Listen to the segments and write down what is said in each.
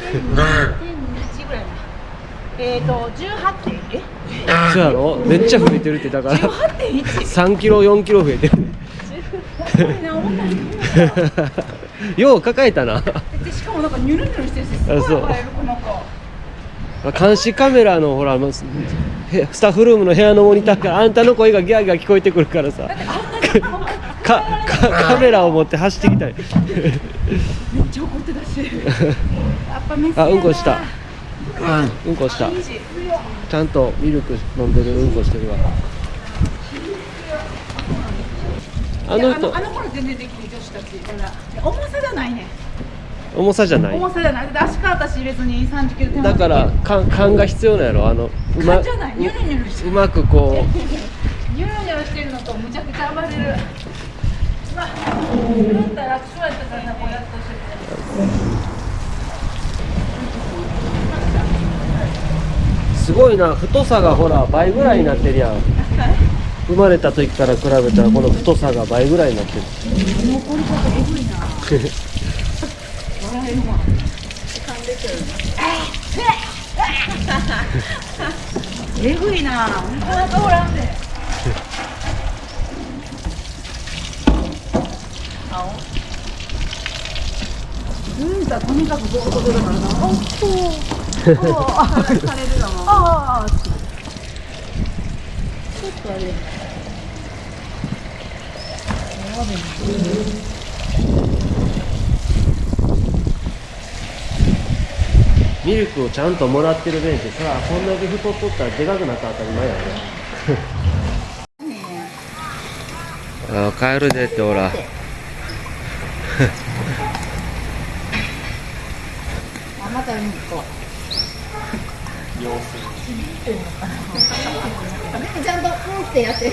1.2ぐらいなえっ、ー、と18点？えそうやろ？めっちゃ増えてるってだから。18.1 3キロ4キロ増えてるより重いなよう抱えたな。でしかもなんかニュルニュルしてるしすごいあそう。この子監視カメラのほらスタッフルームの部屋のモニターからあんたの声がギャーギャー聞こえてくるからさ。だってあんなにかかカメラを持って走ってきたい。めっちゃ怒ってたし。やっぱメスやな。あうんこした。うん。こした。ちゃんとミルク飲んでるうんこしてるわ。あの人。のあの頃全然できる女子たちだから。重さじゃないね。重さじゃない。重さじゃない。だって足から私別に3 0キロ手だからか勘が必要なんやろ。あのうま勘じゃない。ニュルニュルしてる。うまくこ ニュルニュルしてるのとむちゃくちゃ暴れるすごいな太さがほら倍ぐらいになってるやん。生まれた時から比べたらこの太さが倍ぐらいになってる。えぐいななかなかおらんで青うん。だとにかくボード出るからなおっとおおされるだなああちょっとあれミルクをちゃんともらってる弁ってさこんだけ太っとったらでかくなったら当たり前やねあ帰るでってほら。あまたうんこちゃんとうんってやって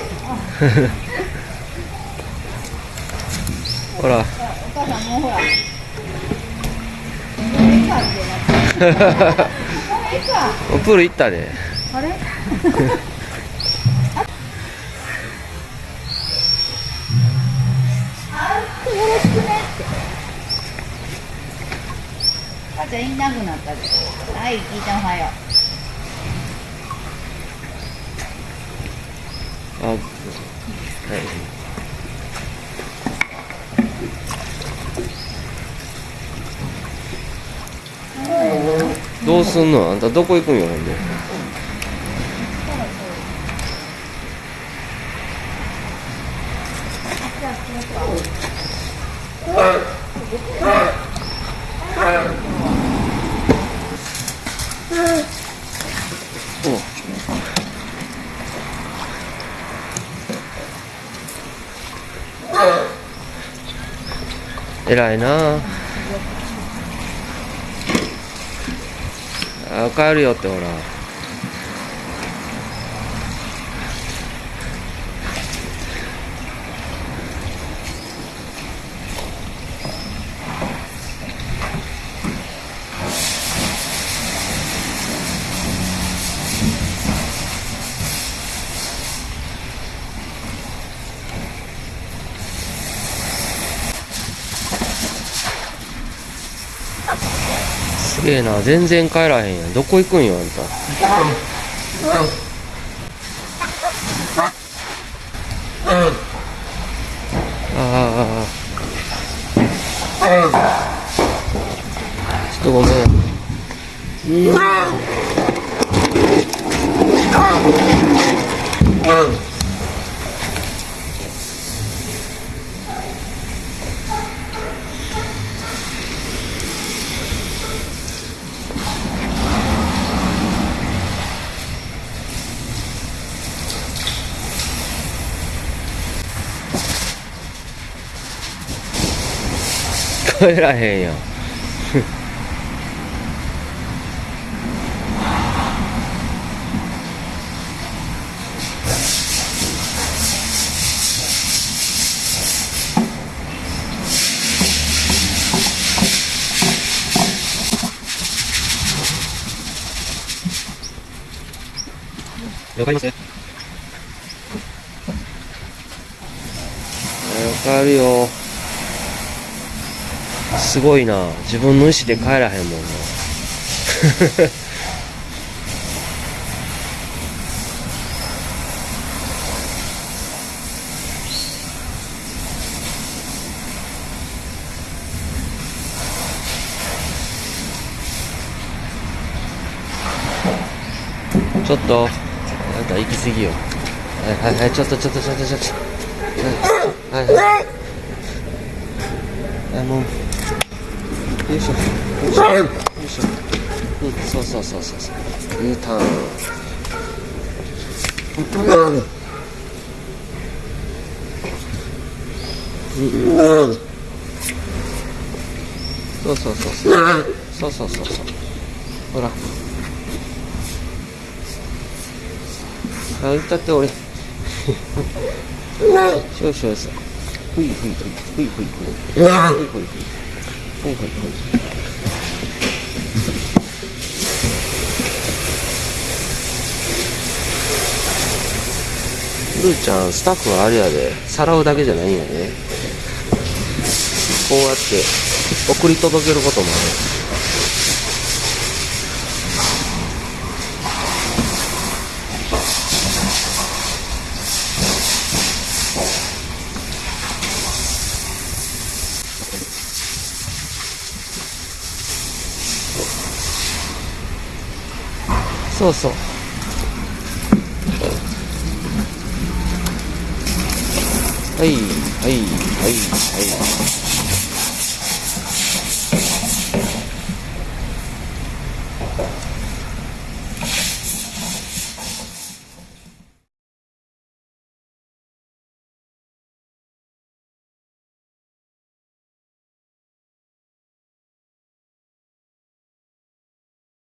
ほら。お母さんもうほら プール行ったで。あれ？ちゃんいなくなったではい。聞いたおはよあ、はい、どうすんの？あんたどこ行くんよほんで。偉いな。ああ帰るよってほら。すげえな全然帰らへんやん。どこ行くんよあんた。ああちょっとごめん。帰らへんやん。了解です？わかるよ。すごいな。自分の意思で帰らへんもんな。ちょっとあんた行き過ぎよ。はいはいはいちょっとちょっとちょっとちょっと。はいはいはい。はいもう。よいしょよいしょよいし。ょうんそうそうそうそうそういいターンうんそうそうそうそうそうそうそうそうほらあ歌って俺少々さふいふいふい。ふいふいふい。ふいふいふい。はいはいはい。ルーちゃんスタッフはあれやで。さらうだけじゃないんやねこうやって送り届けることもある。そうそう。はいはいはいはい。